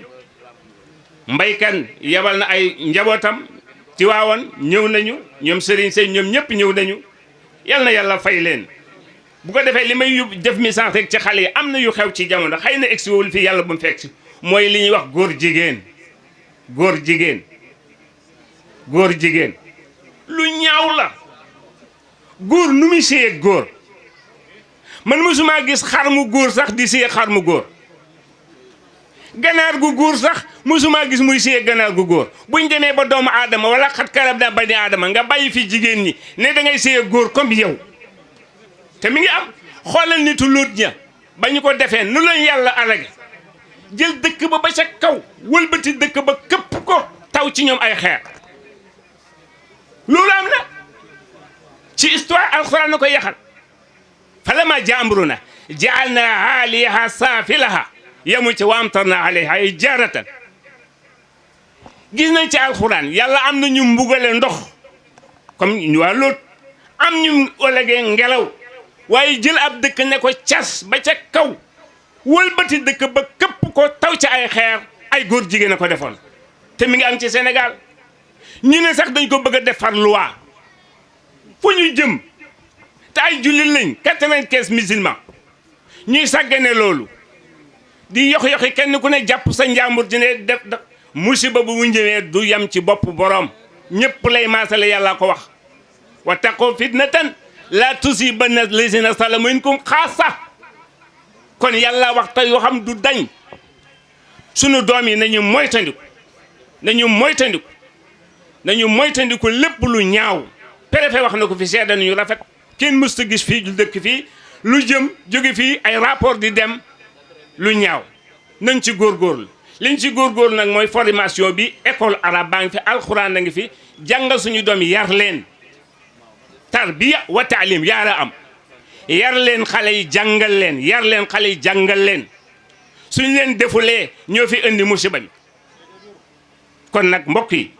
mbaykan yebal na ay njabootam ci waawoon ñëw nañu ñoom Serigne Seye ñoom ñëpp ñëw nañu yal na yàlla fay leen bu ko defee li may yóbbu def message rek ci xale yi am na yu xew ci jamono xëy na egsi wul fii yàlla bu mu fekk si mooy li ñuy wax góor jigéen góor jigéen góor jigéen lu ñaaw la góor nu muy séyeeg góor man mosuma gis xar mu góor sax di séyeeg xar mu góor ganaar gu góor sax mosuma gis muy séy ganaar gu góor buñ demee ba doomu aadama wala xat karab daa bani aadama nga bàyyi fi jigéen ñi ne da ngay séy góor comme yow te mi ngi am xoolal nitu lóot ña ba ñu ko defee nu lañ yàlla alage jël dëkk ba ba ca kaw wëlbati dëkk ba këpp ko taw ci ñoom ay xeer loolu am na ci histoire alxuraan na ko yaxal falammaa jaa amrunaa ja'alnaa 'aaliyahaa saafilahaa yemul ci wa amtarnaa 'alayhaa hijaaratan gis nañ ci alxuraan yàlla am na ñu mbugale ndox comme ñu waa Lóot am ñu ëllëgee ngelaw waaye jël ab dëkk ne ko cas ba ca kaw wëlbati dëkk ba këpp ko taw ci ay xeer ay góor jigéen a ko defoon te mi ngi am ci Sénégal ñu ne sax dañ ko bëgg a defar loi fu ñu jëm te ay jullit lañ quatre-vingt-quinze musulmans ñuy sàggane loolu di yox yoxi kenn ku ne jàpp sa njaambur di ne def def musiba bu mu ñëwee du yam ci bopp boroom ñëpp lay maasale yàlla ko wax wa taqoo fitnatan la tusibanna lazina salamu minkum xaasa kon yàlla wax te yoo xam du dañ sunu doom yi nañu moytandiku nañu moytandiku nañu moytandiku lépp lu ñaaw préfet wax na ko fi seede nañu rafet kenn mësta gis fii lu dëkk fii lu jëm jóge fii ay rapport di dem lu ñaaw nañ ci góor góorgóorlu liñ ci góor góorgóorlu nag mooy formation bi école arabe baa ngi fi alxuraan a ngi fi jàngal suñu doom yar leen tarbiya wa taalim yaara am yar leen xale yi jàngal leen yar leen xale yi jàngal leen suñ leen defulee ñoo fi indi musiba mi kon nag mbokk yi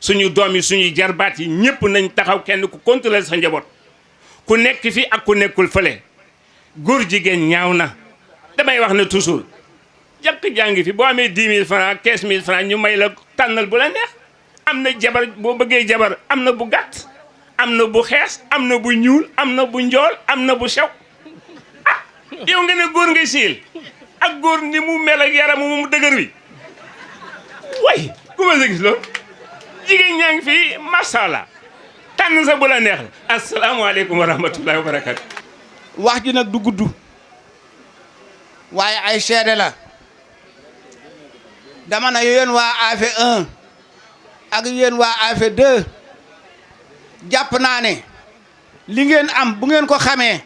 suñu doom yi suñuy jarbaat yi ñëpp nañ taxaw kenn ku contrôler sa njaboot ku nekk fi ak ku nekkul fële góor jigéen ñaaw na damay wax ne toujours jàkk jàngi fi boo amee dix mille francs quinze mille francs ñu may la tànnal bu la neex am na jabar boo bëggee jabar am na bu gàtt am na bu xees am na bu ñuul am na bu njool am na bu sew ah yow nga ne góor nga siil ak góor ni mu mel ak yaram mu dëgër wi way ku ma sa gis loolu jigéen ñaa ngi fii masala tànn sa bu la neex la asalaamaaleykum wa rahmatullahi wa barakatu wax ji nag du gudd waaye ay seede la dama na yéen waa AFE 1 ak yéen waa AFE 2 jàpp naa ne li ngeen am bu ngeen ko xamee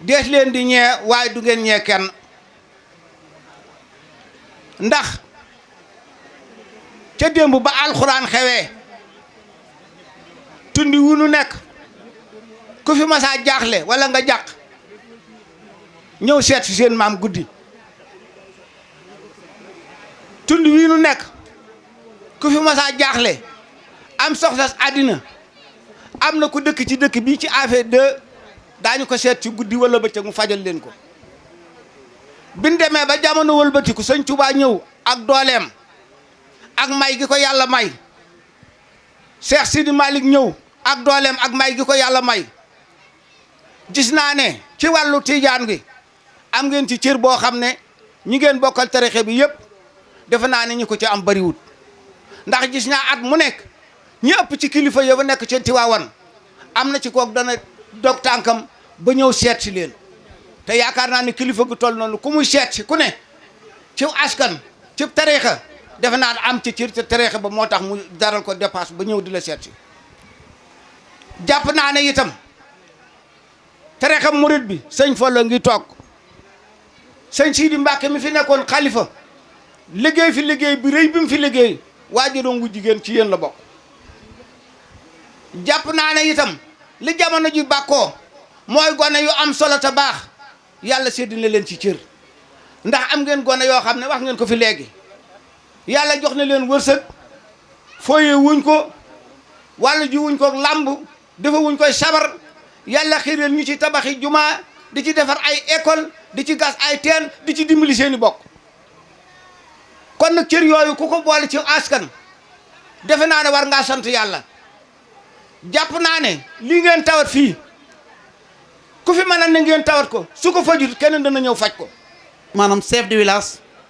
dees leen di ñee waaye du ngeen ñee kenn ndax ca démb ba alxuraan xewee tundi wu nu nekk ku fi masaa jaaxle walla nga jàq ñëw seet si seen maam guddi tund wii nu nekk ku fi masaa jaaxle am soxlas àddina am na ku dëkk ci dëkk bii ci affaire de daañu ko seet ci guddi wala bëccëg mu fajal leen ko bi ñu demee ba jamono wëlbatiku sëñ Tuubaa ñëw ak dooleem ak may gi ko yàlla may Cheikh Sidi Malick ñëw ak dooleem ak may gi ko yàlla may gis naa ne ci wàllu tiijaan gi am ngeen ci cër boo xam ne ñi ngeen bokkal tarixe bi yëpp defe naa ne ñi ko ci am bariwut ndax gis naa at mu nekk ñi ëpp ci kilifa ya ba nekk ci Tiwaawan am na ci kook dana dog tànkam ba ñëw seet si leen te yaakaar naa ne kilifa gu toll noonu ku muy seet si ku ne ci askan ci tarixa defe naa am ci cër te tarixa ba moo tax mu daral ko dépasse ba ñëw di la seet si jàpp naa ne itam tarixa murit bi sëñ Fallu ngi toog sëñ Sidi Mbàkke mi fi nekkoon xalifa liggéey fi liggéey bi rëy bi mu fi liggéey waajuram wu jigéen ci yéen la bokk jàpp naa ne itam li jamono ji bàkkoo mooy gone yu am solo te baax yàlla sédd na leen ci cër ndax am ngeen gone yoo xam ne wax ngeen ko fi léegi yàlla jox na leen wërsëg fooyee wuñ ko wàllu ji wuñ ko làmb defa wuñ koy sabar yàlla xiireel ñu ci tabaxi jumaa di ci defar ay école di ci gas ay teen di ci dimbali seeni bokk kon nag cër yooyu ku ko boole ci askan defe naa ne war ngaa sant yàlla jàpp naa ne lii ngeen tawat fii ku fi mën a ne ngeen tawat ko su ko fajut keneen dana ñëw faj ko maanaam chef de village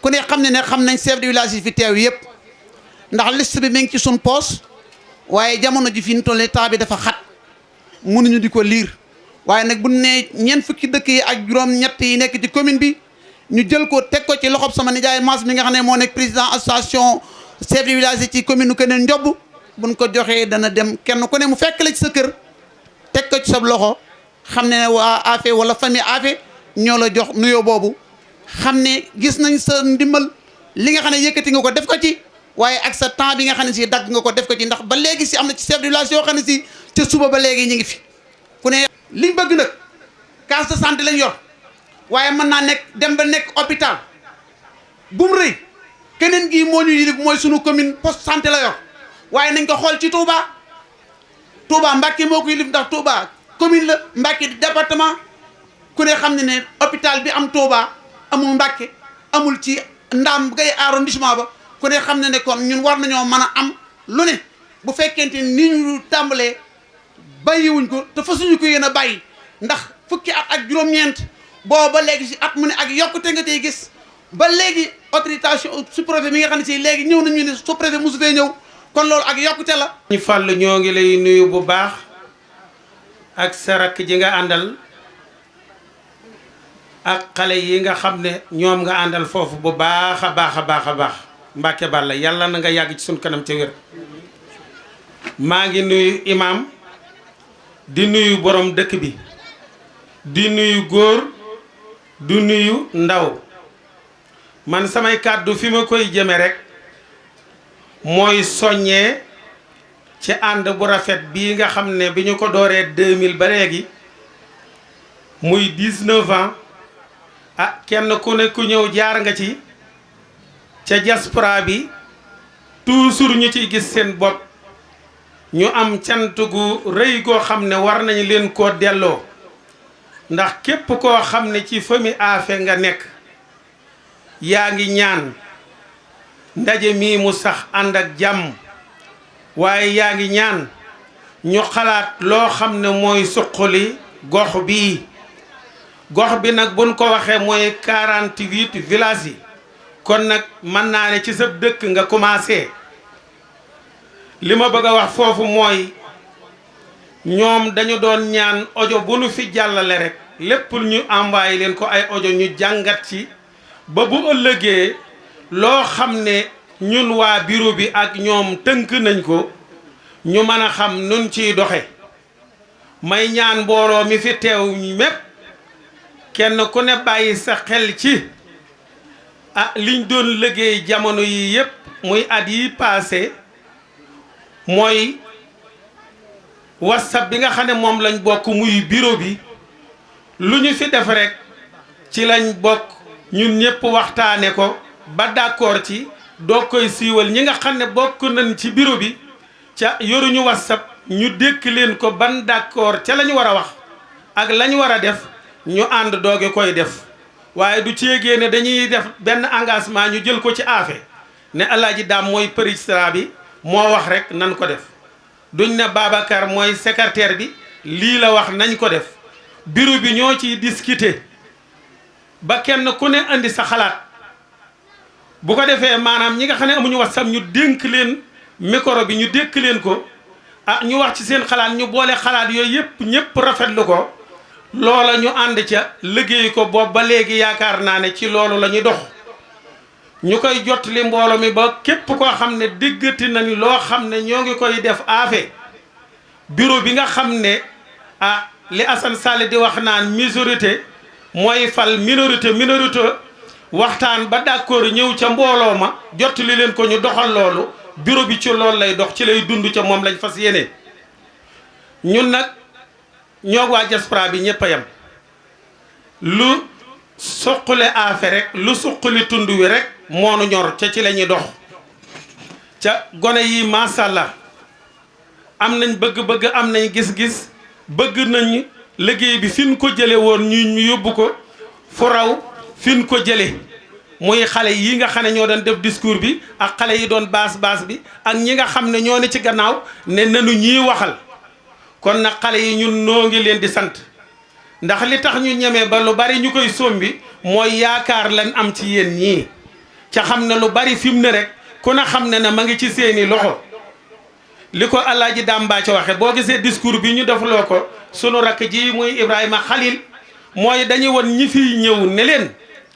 ku ne xam ne ne xam nañ chef de village yi fi teew yëpp ndax liste bi mi ngi ci suñ poos waaye jamono ji fi ñu toll temps bi dafa xat mënuñu di ko liir waaye nag bu ne ñeent fukki dëkk yi ak juróom-ñett yi nekk ci commune bi ñu jël ko teg ko ci loxob sama nijaay Mass mi nga xam ne moo nekk président association chef de village yi ci commune Kër Ndiob buñ ko joxee dana dem kenn ku ne mu fekk la ci sa kër teg ko ci sa loxo. xam ne waa Afe wala famille Afe ñoo la jox nuyoo boobu xam ne gis nañ sa ndimbal li nga xam ne yëkkati nga ko def ko ci waaye ak sa temps bi nga xam ne si dagg nga ko def ko ci ndax ba léegi si am na ci chef de village yoo xam ne si ca suba ba léegi ñu ngi fi ku ne liñ bëgg nag case de santé lañ yor waaye mën naa nekk dem ba nekk hôpital bu mu rëy keneen gii moo ñu yilif mooy sunu commune poste santé la yor waaye nañ ko xool ci Touba Touba Mbacké moo ko yilif ndax Touba commune la Mbacké di département ku ne xam ne ne hôpital bi am Touba amul Mbacké amul ci ndaam gay arrondissement ba ku ne xam ne ne kon ñun war nañoo mën a am lu ne bu fekkente ni ñu tàmbalee bàyyiwuñ ko te fasuñu ko yéen a bàyyi ndax fukki at ak juróom-ñeent booba léegi si at mu ne ak yokkute nga tey gis ba léegi autorisation sous-préfet mi nga xam ne si léegi ñëw nañu ne sous-préfet mosu fee ñëw kon loolu ak yokkute la. ñu fàll ñoo ngi lay nuyu bu baax ak sa rakk ji nga àndal ak xale yi nga xam ne ñoom nga àndal foofu bu baax a baax a baax a baax Mbàkke Balla yàlla na nga yàgg ci suñ kanam ca wér maa ngi nuyu imaam di nuyu borom dëkk bi di nuyu góor. Du nuyu ndaw. Man samay kàddu fi ma koy jëme rekk mooy soññee ci ànd bu rafet bii nga xam ne bi ñu ko dooree 2000 ba léegi muy 19 ans ah kenn ku ne ku ñëw jaar nga ci ca diaspora bi toujours ñu ciy gis seen bopp ñu am cant gu rëy goo xam ne war nañu leen koo delloo ndax képp koo xam ne ci fami aafe nga nekk yaa ngi ñaan ndaje mii mu sax ànd ak jàmm waaye yaa ngi ñaan ñu xalaat loo xam ne mooy suqali gox bii gox bi nag buñ ko waxee mooy 48 villages yi kon nag mën naa ne ci sa dëkk nga commencé li ma bëgg a wax foofu mooy ñoom dañu doon ñaan ojo bu nu fi jàllale rek lépp ñu envoyé leen ko ay ojo ñu jàngat ci ba bu ëllëgee loo xam ne ñun waa bureau bi ak ñoom tënk nañ ko ñu mën a xam nun ciy doxe may ñaan mbooloo mi fi teew ñi mépp kenn ku ne bàyyi sa xel ci ah liñ doon liggéey jamono yi yépp muy at yi paase mooy whatsapp bi nga xam ne moom lañ bokk muy bureau bi lu ñu fi def rek ci lañ bokk ñun ñëpp waxtaane ko ba d'accord ci doo koy siiwal ñi nga xam ne bokk nañ ci bureau bi ca yoruñu whatsapp ñu dékk leen ko ban d'accord ca lañu war a wax ak lañu war a def ñu ànd dooge koy def waaye du céegée ne dañuy def benn engagement ñu jël ko ci aafe ne alaaji daam mooy président bi moo wax rek nan ko def duñ ne Babacar mooy secrétaire bi lii la wax nañ ko def bureau bi ñoo ciy discuter ba kenn ku ne indi sa xalaat bu ko defee maanaam ñi nga xam ne amuñu whatsapp ñu dénk leen micro bi ñu dékk leen ko ah ñu wax ci seen xalaat ñu boole xalaat yooyu yëpp ñëpp rafetlu ko loola ñu ànd ca liggéey ko boobu ba léegi yaakaar naa ne ci loolu la ñuy dox ñu koy jot li mbooloo mi ba képp koo xam ne diggati nañ loo xam ne ñoo ngi koy def aafe bureau bi nga xam ne ah li Assane Sall di wax naan majorité mooy fal minorité minorité waxtaan ba d'accord ñëw ca mbooloo ma jot li leen ko ñu doxal loolu bureau bi ci loolu lay dox ci lay dund ca moom lañ fas yéene ñun nag ñoo waa diaspora bi ñëpp a yem lu suqale affaire rek lu suqali tund wi rek moonu ñor ca ci la ñuy dox ca gone yi macha allah am nañ bëgg-bëgg am nañ gis-gis bëgg nañ liggéey bi fi ñu ko jële woon ñu ñu yóbbu ko fu raw fi ñu ko jële muy xale yi nga xam ne ñoo doon def discours bi ak xale yi doon baas baas bi ak ñi nga xam ne ñoo ne ci gannaaw ne nanu ñii waxal kon nag xale yi ñun noo ngi leen di sant ndax li tax ñu ñeme ba lu bari ñu koy sombi mooy yaakaar lan am ci yéen ñii ca xam ne lu bari fi mu ne rek ku ne xam ne ne ma ngi ci seeni loxo li ko Alaaji Dàmbaa ci waxe boo gisee discours bi ñu defloo ko sunu rakk ji muy Ibrahima Khalil mooy dañuy won ñi fiy ñëw ne leen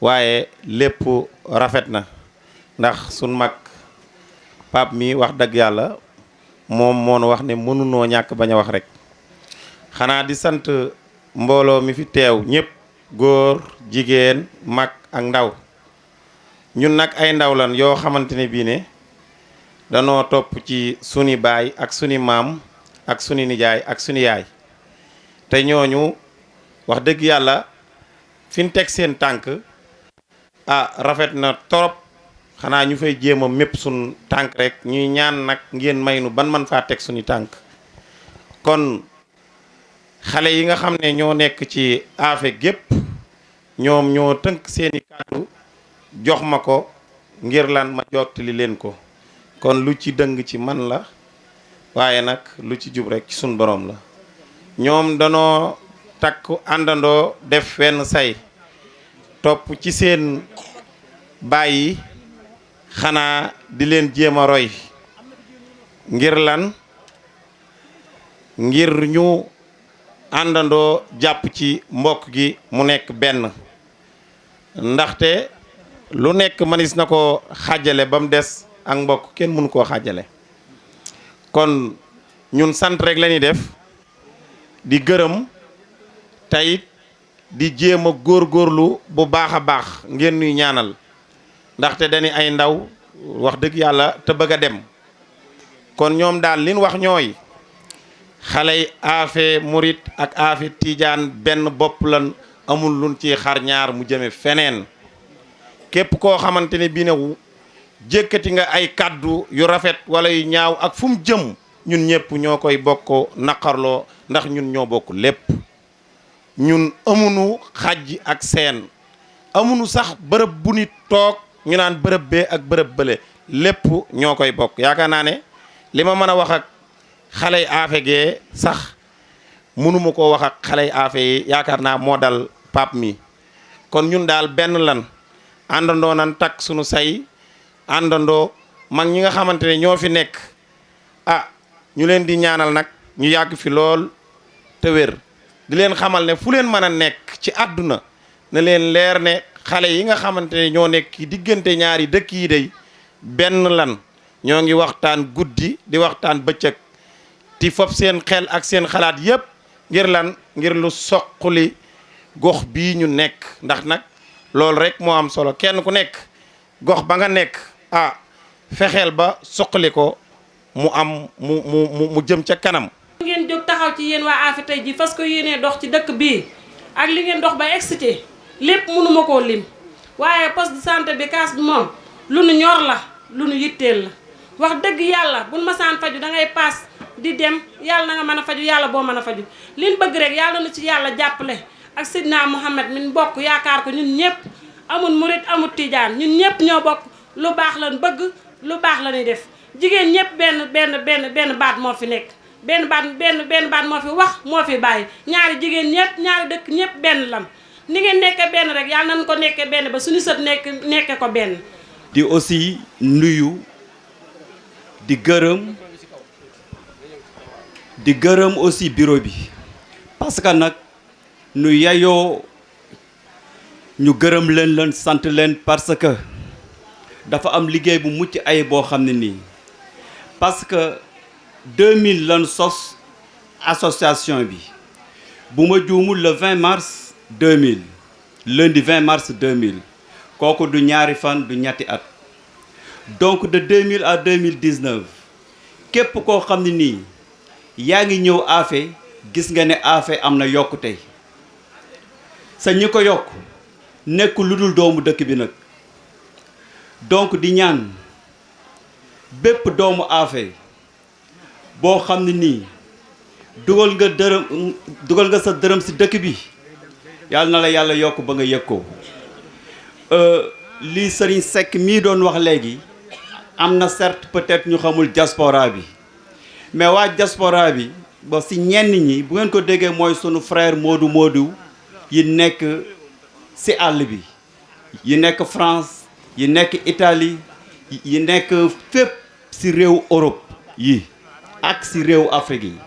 waaye lépp rafet na ndax sun mag Pape mi wax dëgg yàlla moom moo nu wax ne mënunoo ñàkk bañ a wax rek xanaa di sant mbooloo mi fi teew ñëpp góor jigéen mag ak ndaw ñun nag ay ndaw lan yoo xamante ne bii ne danoo topp ci suni baay ak suni maam ak suni nijaay ak suni yaay te ñooñu wax dëgg yàlla fin teg seen tànk ah rafet na torop xanaa ñu fay jéem a mépp sun tànk rek ñuy ñaan nag ngeen may nu ban man faa teg suñu tànk kon xale yi nga xam ne ñoo nekk ci aafe gépp ñoom ñoo tënk seeni kàddu jox ma ko ngir lan ma jottali leen ko kon lu ci dëng ci man la waaye nag lu ci jub rek ci sun boroom la ñoom danoo takku àndandoo def wenn say topp ci seen bàyyi xanaa di leen jéem a roy ngir lan ngir ñu àndandoo jàpp ci mbokk gi mu nekk benn ndaxte lu nekk manis na ko xàjjale ba mu des ak mbokk kenn mënu koo xàjjale kon ñun sant rek la ñuy def di gërëm tayit di jéem a góorgóorlu bu baax a baax ngeen nuy ñaanal ndaxte dañu ay ndaw wax dëgg yàlla te bëgg a dem kon ñoom daal liñ wax ñooy xale yi aafe murit ak aafe tiijaan benn bopp lan amul luñ ci xar ñaar mu jëme feneen képp koo xamante ne bii ne jékkati nga ay kàddu yu rafet wala yu ñaaw ak fu mu jëm ñun ñëpp ñoo koy bokkoo naqarloo ndax ñun ñoo bokk lépp ñun amunu xàjj ak seen amunu sax bërëb bu nit toog ñu naan bërëb bee ak bërëb bële lépp ñoo koy bokk yaakaar naa ne li ma mën a wax ak xaley aafe gee sax mënuma ko wax ak xaley aafe yi yaakaar naa moo dal paap mi kon ñun daal benn lan àndandoo nan takk sunu say àndandoo mag ñi nga xamante ne ñoo fi nekk ah ñu leen di ñaanal nag ñu yàgg fi lool te wér di leen xamal ne fu leen mën a nekk ci àdduna na leen leer ne xale yi nga xamante ne ñoo nekk ci diggante ñaari dëkk yi day benn lan ñoo ngi waxtaan guddi di waxtaan bëccëg ti fop seen xel ak seen xalaat yépp ngir lan ngir lu soqali gox bii ñu nekk ndax nag loolu rek moo am solo kenn ku nekk gox ba nga nekk ah fexeel ba soqali ko mu am mu mu mu jëm ca kanam. ngeen jóg taxaw ci yéen waa Afe tey ji fas ko yéenee dox ci dëkk bii ak li ngeen dox ba excité lépp mënuma koo lim waaye poste de santé bi kaas bi moom lu nu ñor la lu nu yitteel la wax dëgg yàlla buñ masaan faju da ngay paas di dem yàlla na nga mën a faju yàlla boo mën a faju liñ bëgg rek yàlla na ci yàlla jàppale ak Seydina Mouhamed min bokk yaakaar ko ñun ñëpp amul murit amul tijaan ñun ñëpp ñoo bokk lu baax lan bëgg lu baax la ñuy def jigéen ñëpp benn benn benn benn baat moo fi nekk benn baat benn benn baat moo fi wax moo fi bàyyi ñaari jigéen ñëpp ñaari dëkk ñëpp benn lam ni ngeen nekke benn rek yàlla nañ ko nekke benn ba suñu sët nekk nekke ko benn di aussi nuyu di gërëm di gërëm aussi bureau bi parce que nag nu yayoo ñu gërëm leen leen sant leen parce que dafa am liggéey bu mucc ay boo xam ne nii parce que 2000 lan sos association bi bu ma juumul le 20 mars 2000 lundi 20 mars 2000 kooku du ñaari fan du ñetti at donc de 2000 à 2019 képp koo xam ne nii yaa ngi ñëw Afé gis nga ne Afé am na yokkute sa ñi ko yokk nekk lu dul doomu dëkk bi nag donc di ñaan bépp doomu Afé boo xam ne nii dugal nga dërëm dugal nga sa dërëm si dëkk bi yàlla na la yàlla yokk ba nga yëg ko euh, lii sëriñ Seck mii doon wax léegi am na certes peut-être ñu xamul diaspora bi mais waa diaspora bi ba si ñenn ñi bu ngeen ko déggee mooy sunu frère Modou Modou yi nekk si àll bi yi nekk France yi nekk Italie yi nekk fépp si réew Europe yi ak si réew Afrique yi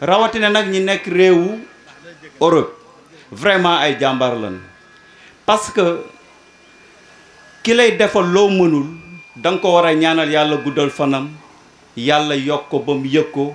rawatina nag ñi nekk réewu Europe vraiment ay jàmbaar lañu parce que ki lay defal loo mënul da nga ko war a ñaanal yàlla guddal fanam yàlla yokk ko ba mu yëg ko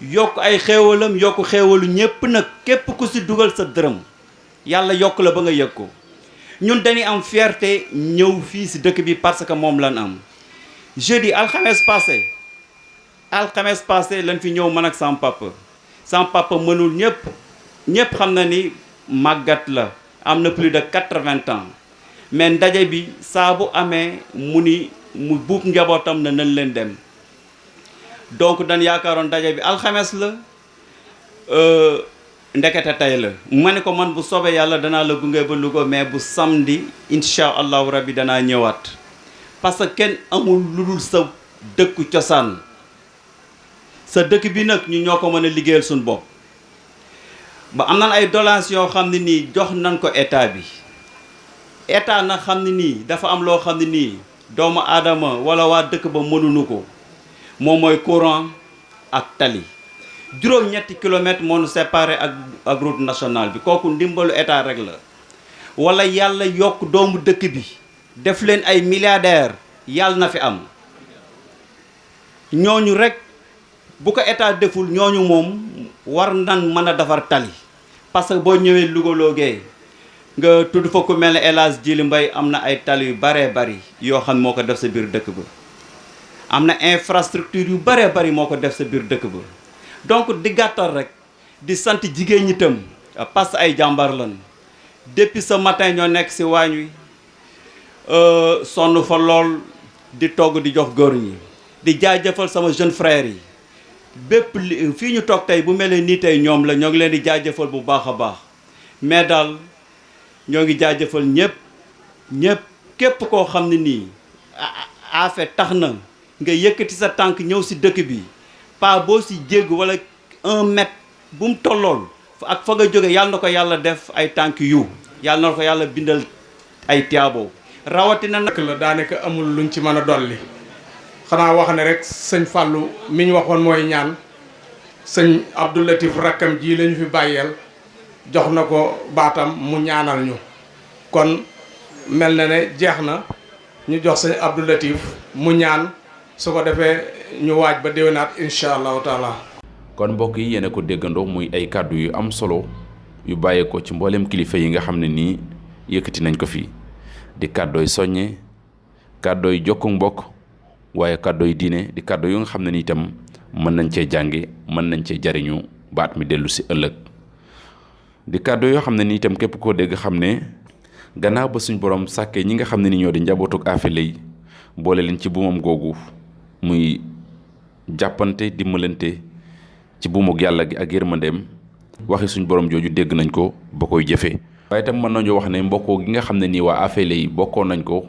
yokk ay xéewalam yokk xéewalu ñépp nag képp ku si dugal sa dërëm yàlla yokk la ba nga yëg ko ñun dañuy am fierté ñëw fii si dëkk bi parce que moom lan am jeudi alxames passé alxames passé lañ fi ñëw man ak sama papa sama papa mënul ñëpp ñëpp xam na ni màggat la am na plus de quatre-vingts ans mais ndaje bi saa bu amee mu ni mu buub njabootam na nañ leen dem donc dañ yaakaaroon daje bi alxames la euh, ndekete tey la ma ne ko man bu soobee yàlla danaa la gunge ba Louga mais bu samedi incha allahu rabbi danaa ñëwaat parce que kenn amul lu dul sa dëkku cosaan sa dëkk bi nag ñu ñoo ko mën a liggéeyal suñu bopp ba am nan ay doléances yoo xam ne nii jox nan ko état bi état na xam ne nii dafa am loo xam ne nii Doomu Aadama walla waa dëkk ba mënunu ko. Moom mooy courant ak tali. Juróom ñetti kilomeetar moo nu séparé ak ak route nationale bi. Kooku ndimbalu État rekk la. Walla Yàlla yokk doomu dëkk bi, def leen ay milliardaires, Yàlla na fi am. Ñooñu rekk, bu ko État deful, ñooñu moom war nan mën a defar tali. parce que boo ñëwee Louga loo Gueye nga tudd fa ku mel ne El Hadj Djili Mbaye am na ay tali yu baree bari yoo xam moo ko def sa biir dëkk ba am na infrastructure yu baree bari moo ko def sa biir dëkk ba donc di gàttal rek di sant jigéen ñi itam parce que ay jàmbaar lan depuis ce matin ñoo nekk si waañ wi sonn fa lool di togg di jox góor ñi di jaajëfal sama jeune frère yi Bépp li fii ñu toog tey bu melee nii tey ñoom la ñoo ngi leen di jaajëfal bu baax a baax mais daal ñoo ngi jaajëfal ñépp ñépp képp koo xam ne nii affaire tax na nga yëkkati sa tànk ñëw si dëkk bi pas boo si jégg wala un mètre Bum tollool ak fa nga jóge yàlla na ko yàlla def ay tànki yiw yàlla na ko yàlla bindal ay tiyaabo rawatina nag. Rek la daanaka amul luñ ci mën a dolli xanaa wax ne rek sëñ Fàllu mi ñu waxoon mooy ñaan sëñ Abdul Latif rakkam jii lañu fi bàyyeel jox na ko baatam mu ñaanal ñu kon mel na ne jeex na. Ñu jox sëñ Abdu Latiif mu ñaan su ko defee ñu waaj ba déwénaat incha allahu taala. Kon mbokk yi yéen a ko déggandoo muy ay kàddu yu am solo yu bàyyee ko ci mbooleem kilifa yi nga xam ne nii yëkkati nañ ko fii di kàddooy soññe kàddooy jokku mbokk waaye kàddooy diine di kàddu yu nga xam ne nii itam mën nañ cee jànge mën nañ cee jariñu baat mi dellu si ëllëg di kàddu yoo xam ne ni itam képp koo dégg xam ne gannaaw ba suñ borom sàkkee ñi nga xam ne ni ñoo di njabootuk aafile yi boole leen ci buumam googu muy jàppante dimbalante ci buumug yàlla gi ak yërmandeem waxi suñ borom jooju dégg nañ ko ba koy jëfee. waaye itam mën nañu wax ne mbokkoo gi nga xam ne nii waa aafile yi bokkoon nañ ko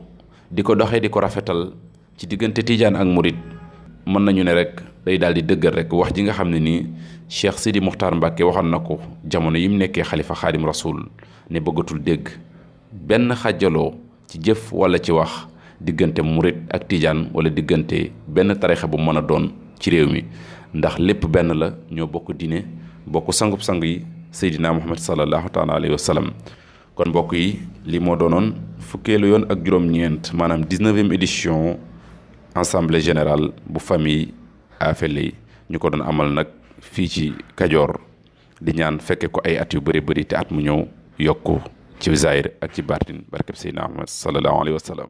di ko doxee di ko rafetal ci diggante tiijaan ak murit mën nañu ne rek day daal di dëggal rek wax ji nga xam ne nii Cheikh Sidi Muxtaar Mbàkke waxoon na ko jamono yi mu nekkee xalifa xaadim rasul ne bëggatul dégg benn xàjjaloo ci jëf wala ci wax diggante murit ak tiijaan wala diggante benn tarixa bu mën a doon ci réew mi ndax lépp benn la ñoo bokk diine bokk sangub sang yi seydina muhammad sallallahu taala alayhi wa sallam kon mbokk yi li moo doonoon fukkeelu yoon ak juróom-ñeent maanaam 19e édition assemblée générale bu famille Afele yi ñu ko doon amal nag fii ci Kajoor di ñaan fekke ko ay at yu bëri bëri te at mu ñëw yokku ci zaahir ak ci baatin barkeb Seydina Ahmad sallallahu alayhi wa sallam